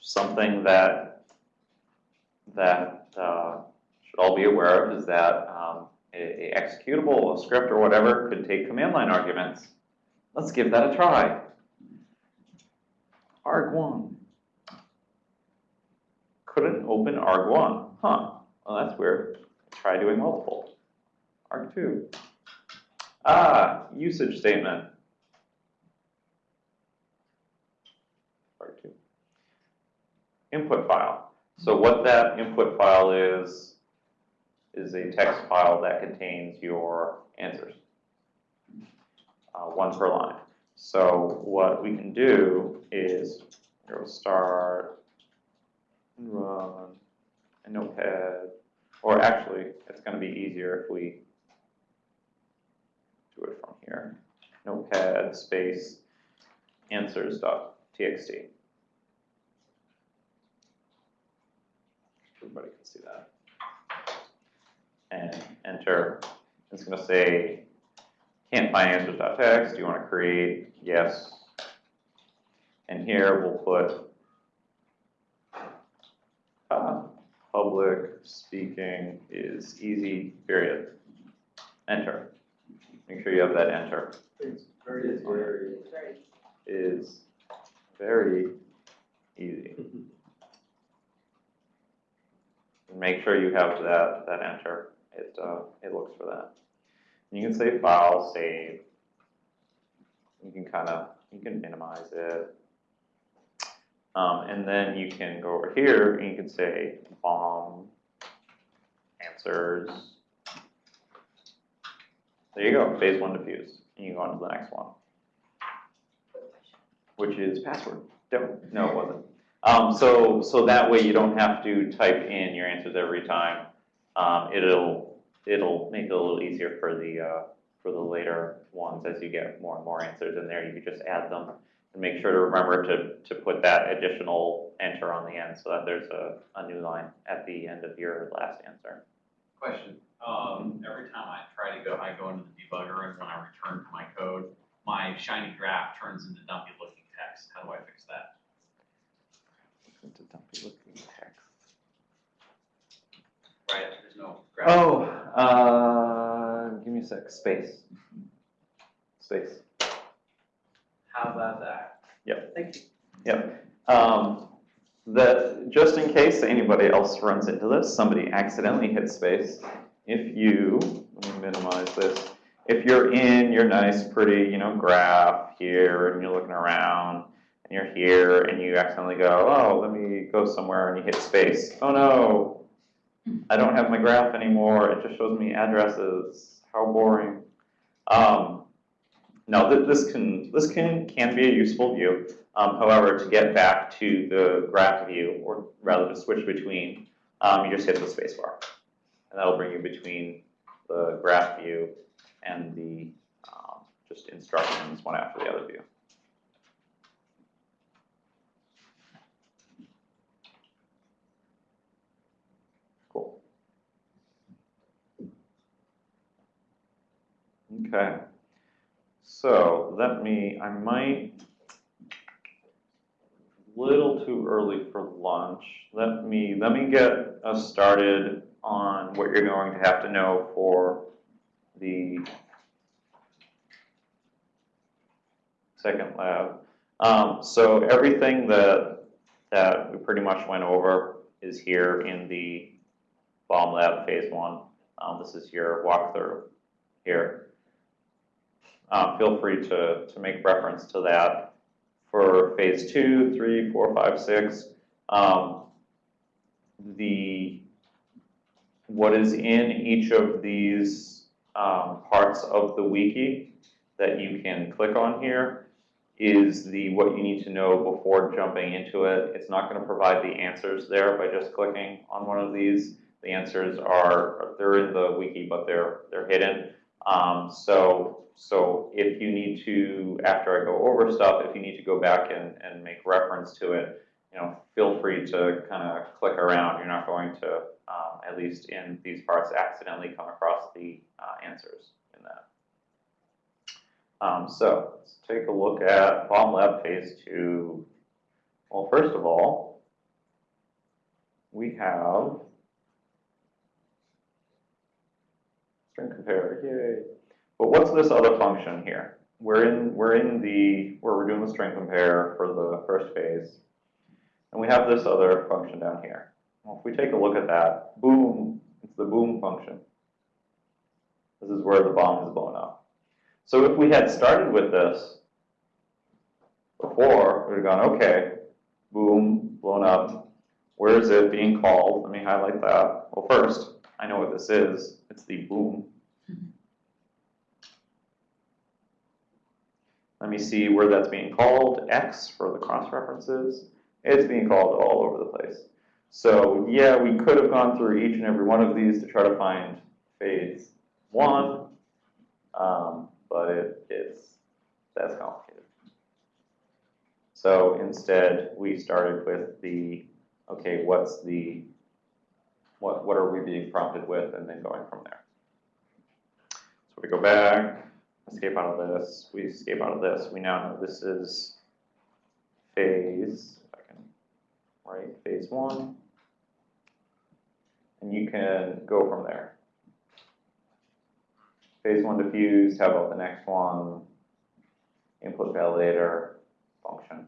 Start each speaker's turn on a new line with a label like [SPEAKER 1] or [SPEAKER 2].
[SPEAKER 1] something that, that uh, should all be aware of is that um, a, a executable, a script or whatever could take command line arguments. Let's give that a try. arg1. Couldn't open arg1. Huh, well that's weird. Try doing multiple. arg2. Ah, usage statement. arg2. Input file. So what that input file is, is a text file that contains your answers. Uh, one per line. So what we can do is go start and run a notepad, or actually, it's going to be easier if we do it from here. Notepad space answers.txt. Everybody can see that. And enter. It's going to say, can't find answers.txt. Do you want to create? Yes. And here we'll put uh, public speaking is easy, period. Enter. Make sure you have that enter.
[SPEAKER 2] It's very, very.
[SPEAKER 3] Very
[SPEAKER 1] Is very easy. Make sure you have that, that enter. It, uh, it looks for that. You can say file, save. You can kind of, you can minimize it. Um, and then you can go over here and you can say bomb answers. There you go, phase one diffuse. And you go on to the next one, which is password. No, no, it wasn't. Um, so, so that way you don't have to type in your answers every time. Um, it'll, it'll make it a little easier for the, uh, for the later ones as you get more and more answers in there. You can just add them and make sure to remember to, to put that additional enter on the end so that there's a, a new line at the end of your last answer.
[SPEAKER 4] Question, um, every time I try to go, I go into the debugger and when I return to my code, my shiny graph turns into dumpy looking text. How do I fix that?
[SPEAKER 1] Into dumpy looking text.
[SPEAKER 4] Right, there's no graph.
[SPEAKER 1] Oh, uh, give me a sec, space. Space.
[SPEAKER 4] How about that?
[SPEAKER 1] Yep.
[SPEAKER 4] Thank you.
[SPEAKER 1] Yep. Um, that, just in case anybody else runs into this, somebody accidentally hit space, if you, let me minimize this, if you're in your nice, pretty, you know, graph here, and you're looking around, and you're here, and you accidentally go, oh, let me go somewhere, and you hit space. Oh no, I don't have my graph anymore, it just shows me addresses. How boring. Um, no, th- this can, this can, can be a useful view. Um, however, to get back to the graph view, or rather to switch between, um, you just hit the spacebar. And that'll bring you between the graph view and the um, just instructions one after the other view. Okay. So let me, I might, little too early for lunch. Let me, let me get us started on what you're going to have to know for the second lab. Um, so everything that, that we pretty much went over is here in the bomb lab phase one. Um, this is your walkthrough here. Uh, feel free to, to make reference to that for phase two, three, four, five, six. Um, the what is in each of these um, parts of the wiki that you can click on here is the what you need to know before jumping into it. It's not going to provide the answers there by just clicking on one of these. The answers are they're in the wiki, but they're they're hidden. Um, so so if you need to, after I go over stuff, if you need to go back and, and make reference to it, you know, feel free to kind of click around. You're not going to, um, at least in these parts, accidentally come across the uh, answers in that. Um, so let's take a look at Bomb Lab Phase 2. Well, first of all, we have string compare, yay. But what's this other function here? We're in, we're in the, where we're doing the string compare for the first phase. And we have this other function down here. Well, if we take a look at that, boom, it's the boom function. This is where the bomb is blown up. So if we had started with this before, we'd have gone, okay, boom, blown up. Where is it being called? Let me highlight that. Well, first, I know what this is. It's the boom. Let me see where that's being called. X for the cross references. It's being called all over the place. So yeah, we could have gone through each and every one of these to try to find phase one, um, but it, it's, that's complicated. So instead, we started with the, okay, what's the, what, what are we being prompted with, and then going from there. So we go back, escape out of this, we escape out of this, we now know this is phase, if I can, right, phase one. And you can go from there. Phase one diffused, how about the next one? Input validator function.